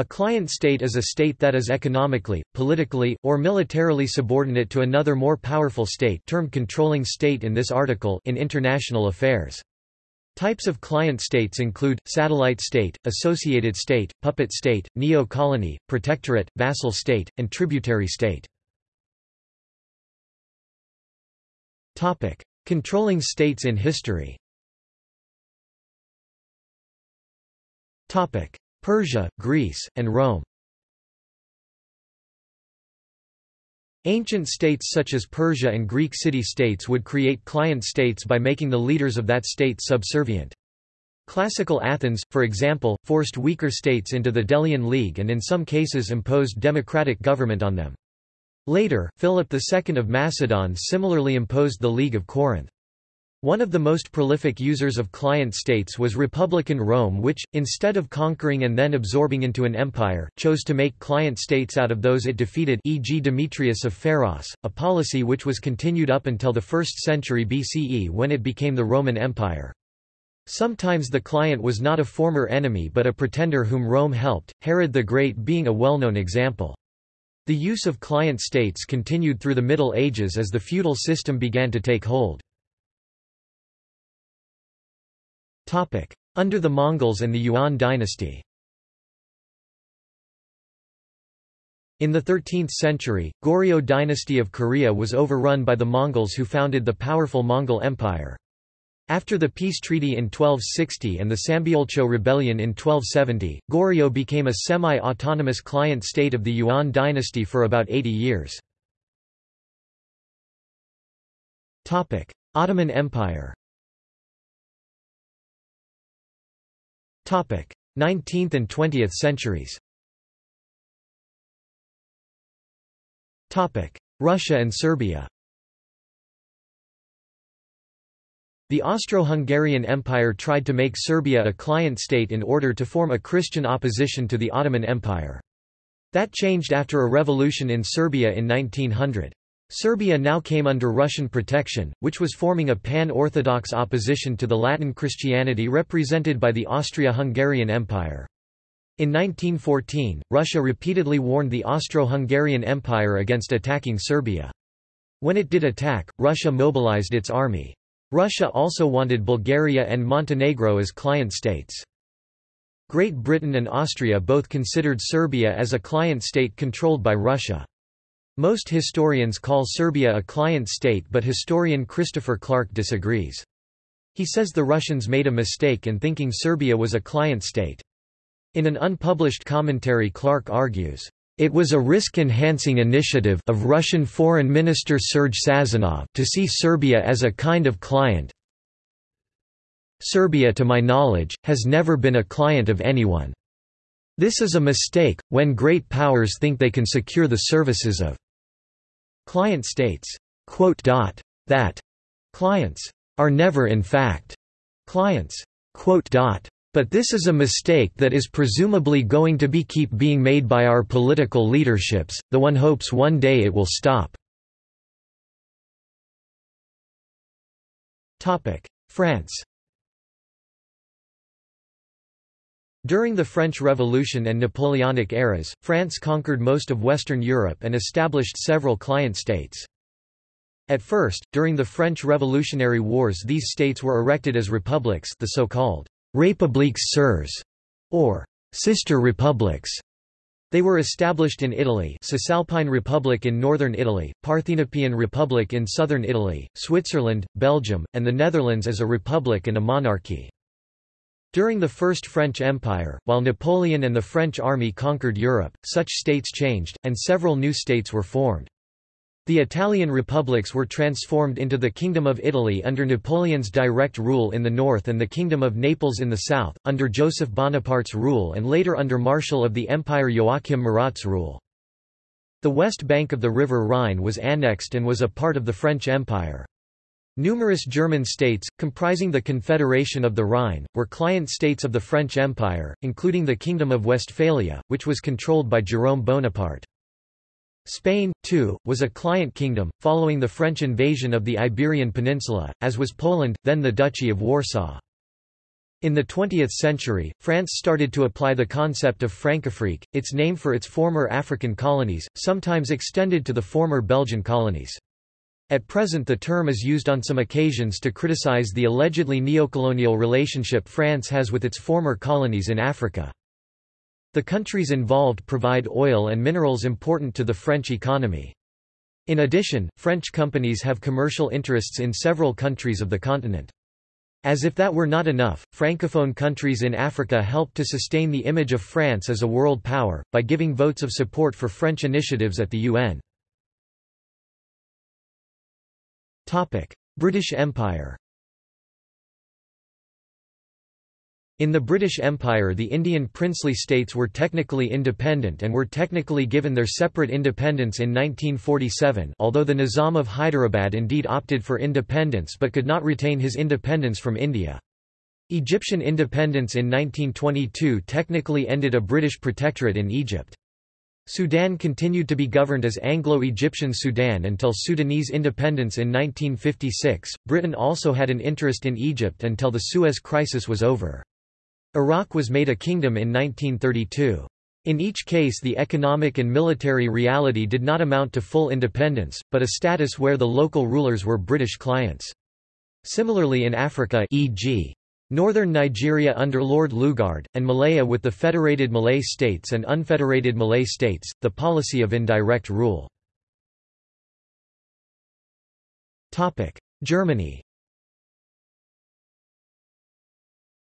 A client state is a state that is economically, politically, or militarily subordinate to another more powerful state termed controlling state in this article in international affairs. Types of client states include, satellite state, associated state, puppet state, neo-colony, protectorate, vassal state, and tributary state. Controlling states in history Persia, Greece, and Rome Ancient states such as Persia and Greek city-states would create client states by making the leaders of that state subservient. Classical Athens, for example, forced weaker states into the Delian League and in some cases imposed democratic government on them. Later, Philip II of Macedon similarly imposed the League of Corinth. One of the most prolific users of client states was Republican Rome which, instead of conquering and then absorbing into an empire, chose to make client states out of those it defeated e.g. Demetrius of Pharos, a policy which was continued up until the 1st century BCE when it became the Roman Empire. Sometimes the client was not a former enemy but a pretender whom Rome helped, Herod the Great being a well-known example. The use of client states continued through the Middle Ages as the feudal system began to take hold. Under the Mongols and the Yuan dynasty In the 13th century, Goryeo dynasty of Korea was overrun by the Mongols who founded the powerful Mongol Empire. After the peace treaty in 1260 and the Sambyeolcho rebellion in 1270, Goryeo became a semi-autonomous client state of the Yuan dynasty for about 80 years. Ottoman Empire 19th and 20th centuries Russia and Serbia The Austro-Hungarian Empire tried to make Serbia a client state in order to form a Christian opposition to the Ottoman Empire. That changed after a revolution in Serbia in 1900. Serbia now came under Russian protection, which was forming a pan-Orthodox opposition to the Latin Christianity represented by the Austria-Hungarian Empire. In 1914, Russia repeatedly warned the Austro-Hungarian Empire against attacking Serbia. When it did attack, Russia mobilized its army. Russia also wanted Bulgaria and Montenegro as client states. Great Britain and Austria both considered Serbia as a client state controlled by Russia. Most historians call Serbia a client state but historian Christopher Clark disagrees. He says the Russians made a mistake in thinking Serbia was a client state. In an unpublished commentary Clark argues, it was a risk-enhancing initiative of Russian Foreign Minister Sergei Sazonov to see Serbia as a kind of client. Serbia to my knowledge, has never been a client of anyone. This is a mistake, when great powers think they can secure the services of Client states, that clients are never in fact clients. But this is a mistake that is presumably going to be keep being made by our political leaderships, the one hopes one day it will stop. France During the French Revolution and Napoleonic eras, France conquered most of Western Europe and established several client states. At first, during the French Revolutionary Wars these states were erected as republics the so-called «républiques sœurs» or «sister republics». They were established in Italy Cisalpine Republic in northern Italy, Parthenopean Republic in southern Italy, Switzerland, Belgium, and the Netherlands as a republic and a monarchy. During the First French Empire, while Napoleon and the French army conquered Europe, such states changed, and several new states were formed. The Italian republics were transformed into the Kingdom of Italy under Napoleon's direct rule in the north and the Kingdom of Naples in the south, under Joseph Bonaparte's rule and later under Marshal of the Empire Joachim Murat's rule. The west bank of the river Rhine was annexed and was a part of the French Empire. Numerous German states, comprising the Confederation of the Rhine, were client states of the French Empire, including the Kingdom of Westphalia, which was controlled by Jérôme Bonaparte. Spain, too, was a client kingdom, following the French invasion of the Iberian Peninsula, as was Poland, then the Duchy of Warsaw. In the 20th century, France started to apply the concept of Francafrique, its name for its former African colonies, sometimes extended to the former Belgian colonies. At present the term is used on some occasions to criticize the allegedly neocolonial relationship France has with its former colonies in Africa. The countries involved provide oil and minerals important to the French economy. In addition, French companies have commercial interests in several countries of the continent. As if that were not enough, francophone countries in Africa helped to sustain the image of France as a world power, by giving votes of support for French initiatives at the UN. British Empire In the British Empire the Indian princely states were technically independent and were technically given their separate independence in 1947 although the Nizam of Hyderabad indeed opted for independence but could not retain his independence from India. Egyptian independence in 1922 technically ended a British protectorate in Egypt. Sudan continued to be governed as Anglo-Egyptian Sudan until Sudanese independence in 1956. Britain also had an interest in Egypt until the Suez Crisis was over. Iraq was made a kingdom in 1932. In each case the economic and military reality did not amount to full independence, but a status where the local rulers were British clients. Similarly in Africa e.g. Northern Nigeria under Lord Lugard, and Malaya with the federated Malay states and unfederated Malay states, the policy of indirect rule. Germany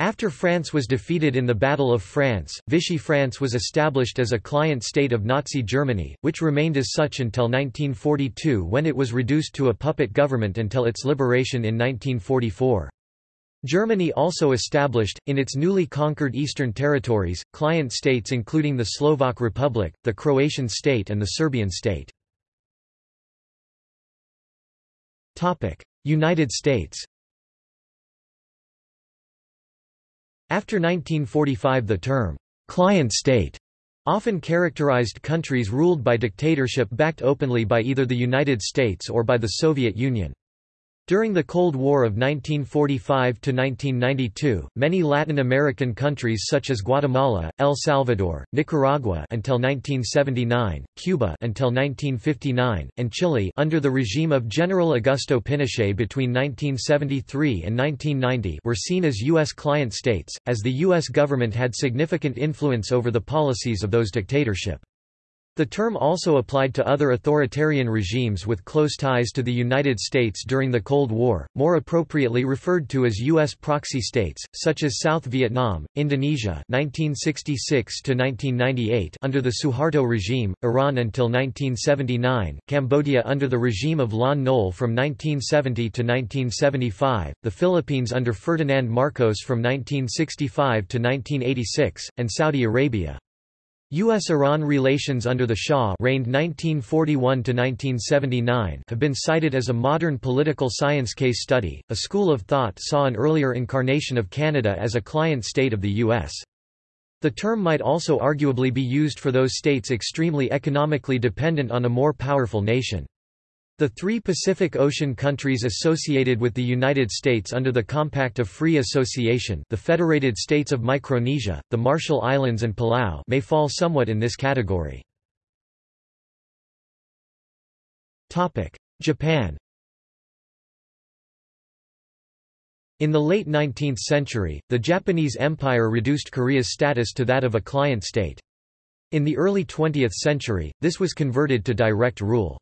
After France was defeated in the Battle of France, Vichy France was established as a client state of Nazi Germany, which remained as such until 1942 when it was reduced to a puppet government until its liberation in 1944. Germany also established, in its newly conquered eastern territories, client states including the Slovak Republic, the Croatian state and the Serbian state. United States After 1945 the term, "'client state' often characterized countries ruled by dictatorship backed openly by either the United States or by the Soviet Union. During the Cold War of 1945–1992, many Latin American countries such as Guatemala, El Salvador, Nicaragua until 1979, Cuba until 1959, and Chile under the regime of General Augusto Pinochet between 1973 and 1990 were seen as U.S. client states, as the U.S. government had significant influence over the policies of those dictatorship. The term also applied to other authoritarian regimes with close ties to the United States during the Cold War, more appropriately referred to as U.S. proxy states, such as South Vietnam, Indonesia 1966 under the Suharto regime, Iran until 1979, Cambodia under the regime of Lon Nol from 1970 to 1975, the Philippines under Ferdinand Marcos from 1965 to 1986, and Saudi Arabia. U.S.-Iran relations under the Shah reigned 1941 have been cited as a modern political science case study. A school of thought saw an earlier incarnation of Canada as a client state of the U.S. The term might also arguably be used for those states extremely economically dependent on a more powerful nation. The three Pacific Ocean countries associated with the United States under the Compact of Free Association the Federated States of Micronesia, the Marshall Islands and Palau may fall somewhat in this category. Japan In the late 19th century, the Japanese Empire reduced Korea's status to that of a client state. In the early 20th century, this was converted to direct rule.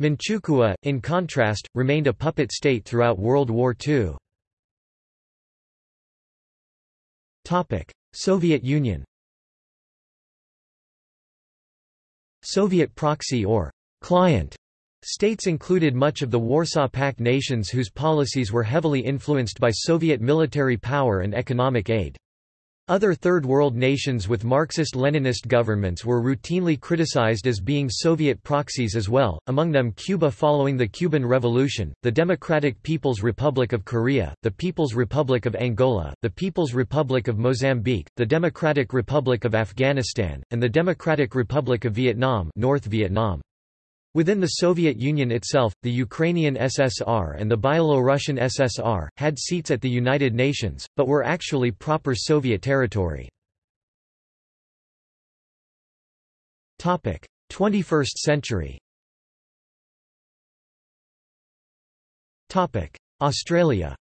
Manchukuo, in contrast, remained a puppet state throughout World War II. Soviet Union Soviet proxy or client states included much of the Warsaw Pact nations whose policies were heavily influenced by Soviet military power and economic aid. Other Third World nations with Marxist-Leninist governments were routinely criticized as being Soviet proxies as well, among them Cuba following the Cuban Revolution, the Democratic People's Republic of Korea, the People's Republic of Angola, the People's Republic of Mozambique, the Democratic Republic of Afghanistan, and the Democratic Republic of Vietnam North Vietnam. Within the Soviet Union itself, the Ukrainian SSR and the Byelorussian SSR, had seats at the United Nations, but were actually proper Soviet territory. 21st century Australia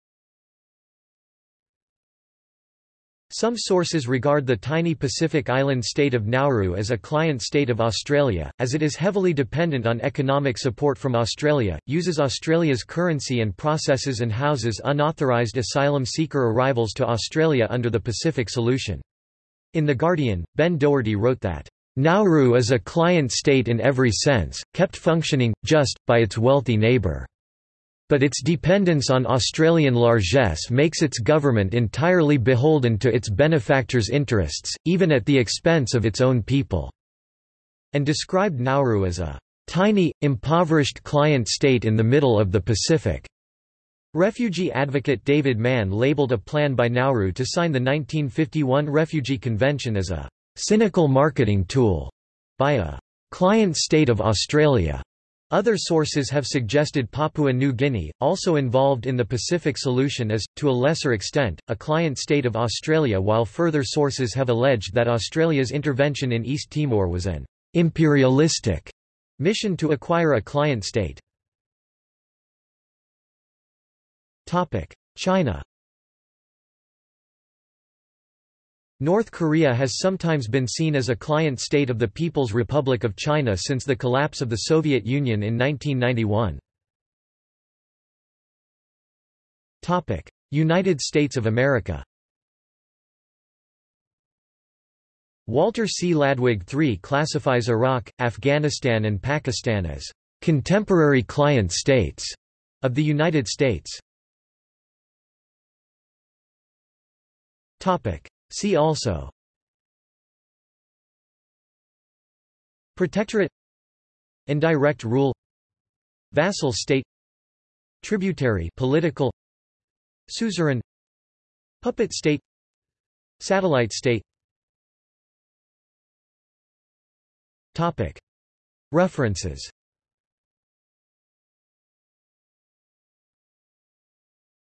Some sources regard the tiny Pacific island state of Nauru as a client state of Australia, as it is heavily dependent on economic support from Australia, uses Australia's currency and processes and houses unauthorised asylum seeker arrivals to Australia under the Pacific Solution. In The Guardian, Ben Doherty wrote that, "...Nauru is a client state in every sense, kept functioning, just, by its wealthy neighbour." But its dependence on Australian largesse makes its government entirely beholden to its benefactors' interests, even at the expense of its own people." and described Nauru as a tiny, impoverished client state in the middle of the Pacific. Refugee advocate David Mann labeled a plan by Nauru to sign the 1951 Refugee Convention as a cynical marketing tool by a client state of Australia. Other sources have suggested Papua New Guinea, also involved in the Pacific solution as, to a lesser extent, a client state of Australia while further sources have alleged that Australia's intervention in East Timor was an imperialistic mission to acquire a client state. China North Korea has sometimes been seen as a client state of the People's Republic of China since the collapse of the Soviet Union in 1991. United States of America Walter C. Ladwig III classifies Iraq, Afghanistan and Pakistan as contemporary client states of the United States. See also. Protectorate. Indirect rule. Vassal state. Tributary political. Suzerain. Puppet state. Satellite state. References